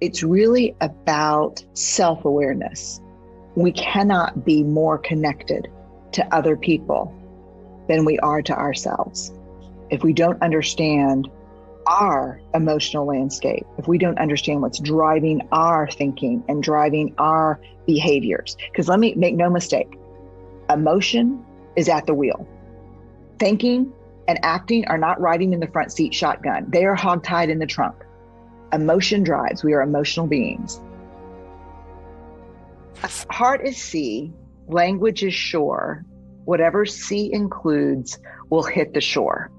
It's really about self awareness. We cannot be more connected to other people than we are to ourselves. If we don't understand our emotional landscape, if we don't understand what's driving our thinking and driving our behaviors, because let me make no mistake, emotion is at the wheel. Thinking and acting are not riding in the front seat shotgun, they are hogtied in the trunk. Emotion drives, we are emotional beings. Heart is sea, language is shore. Whatever sea includes will hit the shore.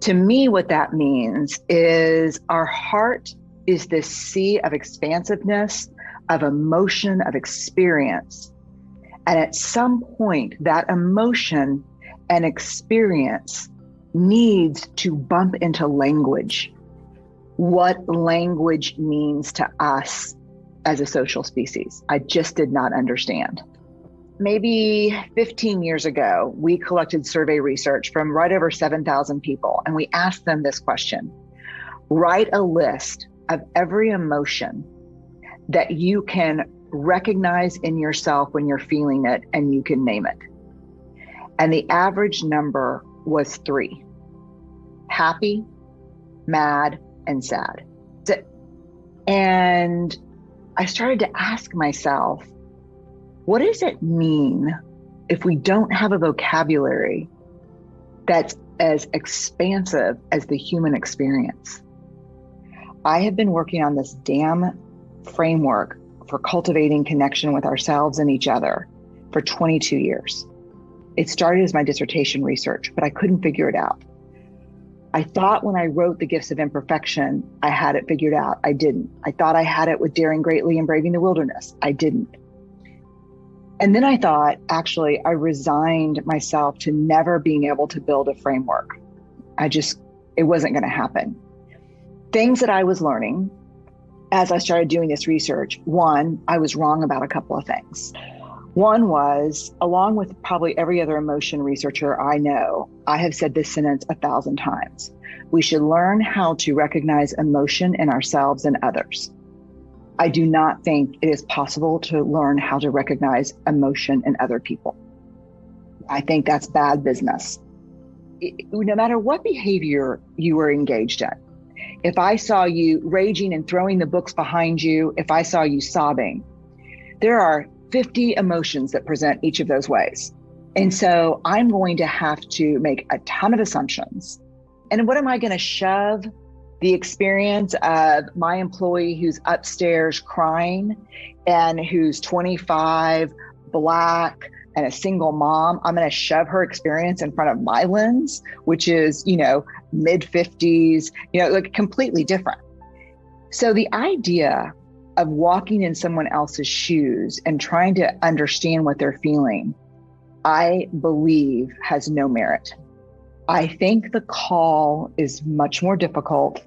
To me, what that means is our heart is this sea of expansiveness, of emotion, of experience. And at some point, that emotion and experience needs to bump into language. What language means to us as a social species. I just did not understand maybe 15 years ago, we collected survey research from right over 7,000 people, and we asked them this question Write a list of every emotion that you can recognize in yourself when you're feeling it and you can name it. And the average number was three happy, mad, and sad. And I started to ask myself, what does it mean if we don't have a vocabulary that's as expansive as the human experience? I have been working on this damn framework for cultivating connection with ourselves and each other for 22 years. It started as my dissertation research, but I couldn't figure it out. I thought when I wrote The Gifts of Imperfection, I had it figured out. I didn't. I thought I had it with Daring Greatly and Braving the Wilderness. I didn't. And then I thought, actually, I resigned myself to never being able to build a framework. I just, it wasn't going to happen. Things that I was learning as I started doing this research one, I was wrong about a couple of things. One was, along with probably every other emotion researcher I know, I have said this sentence a thousand times. We should learn how to recognize emotion in ourselves and others. I do not think it is possible to learn how to recognize emotion in other people. I think that's bad business. no matter what behavior you were engaged in, if I saw you raging and throwing the books behind you, if I saw you sobbing, there are 50 emotions that present each of those ways. And so I'm going to have to make a ton of assumptions. And what am I going to shove the experience of my employee who's upstairs crying and who's 25, black, and a single mom, I'm going to shove her experience in front of my lens, which is, you know, mid 50s, you know, like completely different. So the idea of walking in someone else's shoes and trying to understand what they're feeling, I believe has no merit. I think the call is much more difficult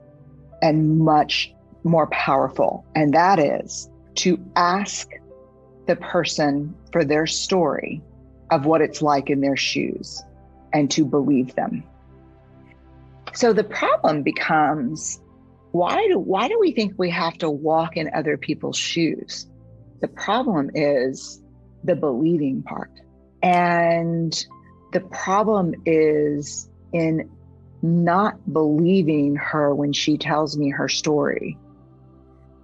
and much more powerful. And that is to ask the person for their story of what it's like in their shoes and to believe them. So the problem becomes why do why do we think we have to walk in other people's shoes? The problem is the believing part. And the problem is in not believing her when she tells me her story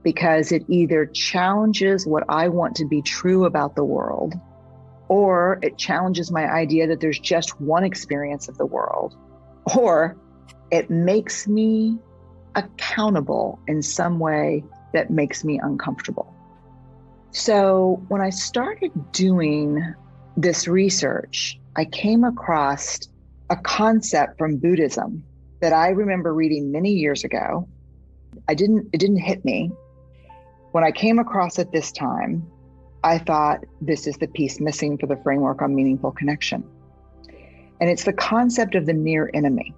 because it either challenges what I want to be true about the world or it challenges my idea that there's just one experience of the world or it makes me accountable in some way that makes me uncomfortable. So when I started doing this research, I came across a concept from Buddhism that I remember reading many years ago. I didn't it didn't hit me. When I came across it this time, I thought this is the piece missing for the framework on meaningful connection. And it's the concept of the near enemy.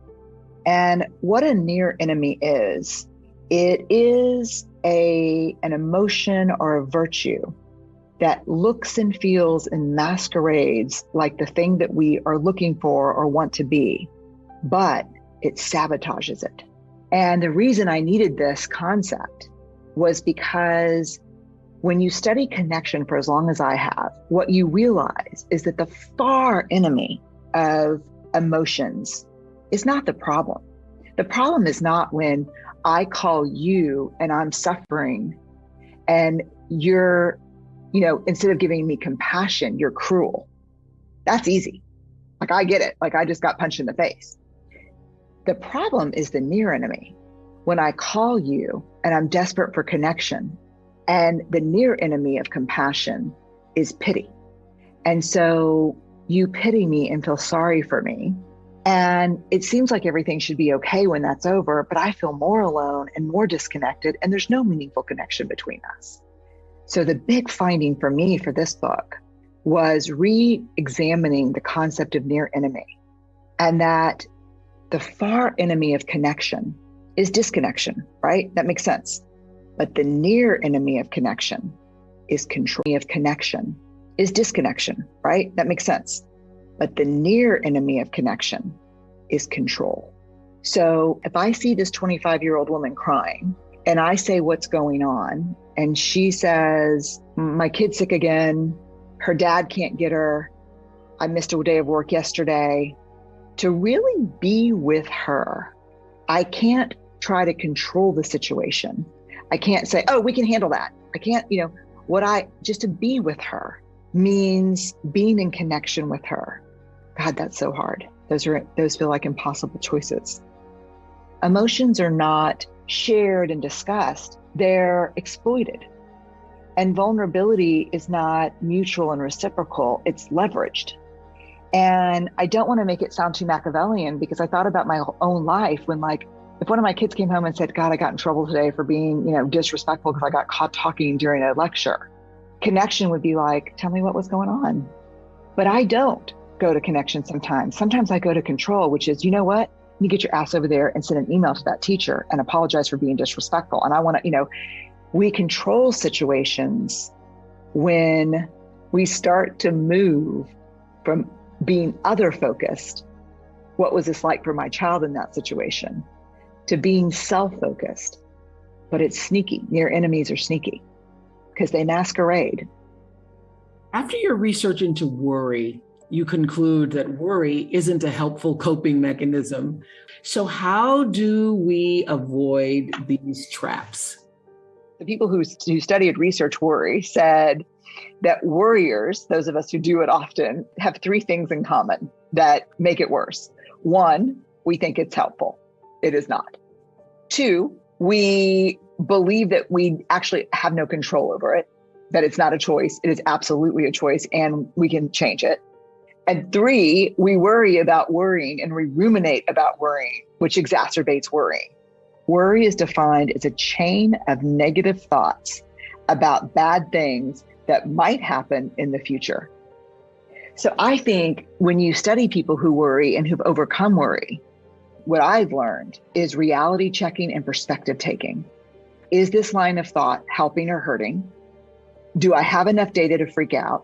And what a near enemy is, it is a an emotion or a virtue that looks and feels and masquerades like the thing that we are looking for or want to be. But it sabotages it. And the reason I needed this concept was because when you study connection for as long as I have, what you realize is that the far enemy of emotions is not the problem. The problem is not when I call you and I'm suffering and you're, you know, instead of giving me compassion, you're cruel. That's easy. Like I get it. Like I just got punched in the face. The problem is the near enemy. When I call you and I'm desperate for connection, and the near enemy of compassion is pity. And so you pity me and feel sorry for me. And it seems like everything should be okay when that's over, but I feel more alone and more disconnected, and there's no meaningful connection between us. So, the big finding for me for this book was re examining the concept of near enemy and that the far enemy of connection is disconnection, right? That makes sense. But the near enemy of connection is control of connection is disconnection, right? That makes sense. But the near enemy of connection is control. So if I see this 25 year old woman crying and I say, What's going on? And she says, My kid's sick again. Her dad can't get her. I missed a day of work yesterday. To really be with her, I can't try to control the situation. I can't say, oh, we can handle that. I can't, you know, what I just to be with her means being in connection with her. God, that's so hard. Those are those feel like impossible choices. Emotions are not shared and discussed. They're exploited. And vulnerability is not mutual and reciprocal, it's leveraged. And I don't want to make it sound too Machiavellian because I thought about my own life when like if one of my kids came home and said, God, I got in trouble today for being, you know, disrespectful because I got caught talking during a lecture, connection would be like, tell me what was going on. But I don't go to connection sometimes. Sometimes I go to control, which is, you know what? You get your ass over there and send an email to that teacher and apologize for being disrespectful. And I want to, you know, we control situations when we start to move from being other focused. What was this like for my child in that situation? to being self focused, but it's sneaky. Near enemies are sneaky because they masquerade. After your research into worry, you conclude that worry isn't a helpful coping mechanism. So, how do we avoid these traps? The people who, who studied research worry said that worriers, those of us who do it often, have three things in common that make it worse. One, we think it's helpful. It is not. Two, we believe that we actually have no control over it, that it's not a choice. It is absolutely a choice and we can change it. And three, we worry about worrying and we ruminate about worrying, which exacerbates worrying. Worry is defined as a chain of negative thoughts about bad things that might happen in the future. So I think when you study people who worry and who've overcome worry, what I've learned is reality checking and perspective taking. Is this line of thought helping or hurting? Do I have enough data to freak out?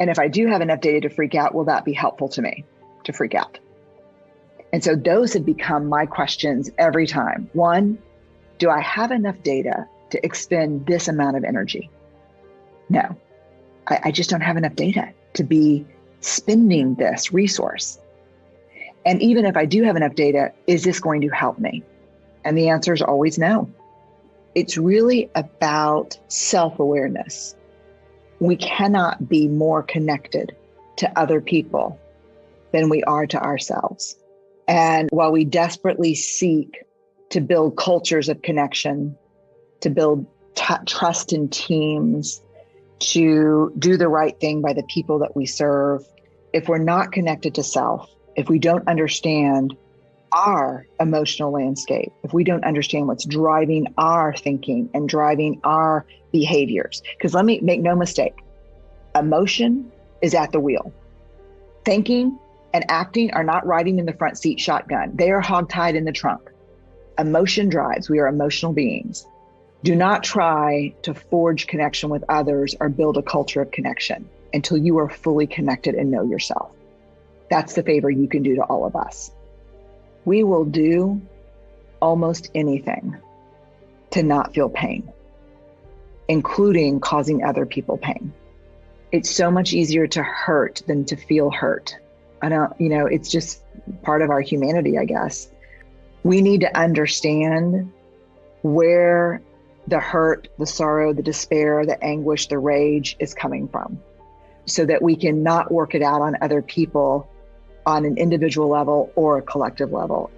And if I do have enough data to freak out, will that be helpful to me to freak out? And so those have become my questions every time. One, do I have enough data to expend this amount of energy? No, I, I just don't have enough data to be spending this resource. And even if I do have enough data, is this going to help me? And the answer is always no. It's really about self awareness. We cannot be more connected to other people than we are to ourselves. And while we desperately seek to build cultures of connection, to build t- trust in teams, to do the right thing by the people that we serve, if we're not connected to self, if we don't understand our emotional landscape, if we don't understand what's driving our thinking and driving our behaviors, because let me make no mistake, emotion is at the wheel. Thinking and acting are not riding in the front seat shotgun, they are hogtied in the trunk. Emotion drives, we are emotional beings. Do not try to forge connection with others or build a culture of connection until you are fully connected and know yourself. That's the favor you can do to all of us. we will do almost anything to not feel pain, including causing other people pain. It's so much easier to hurt than to feel hurt. I don't, you know, it's just part of our humanity, I guess. We need to understand where the hurt, the sorrow, the despair, the anguish, the rage is coming from so that we can not work it out on other people on an individual level or a collective level.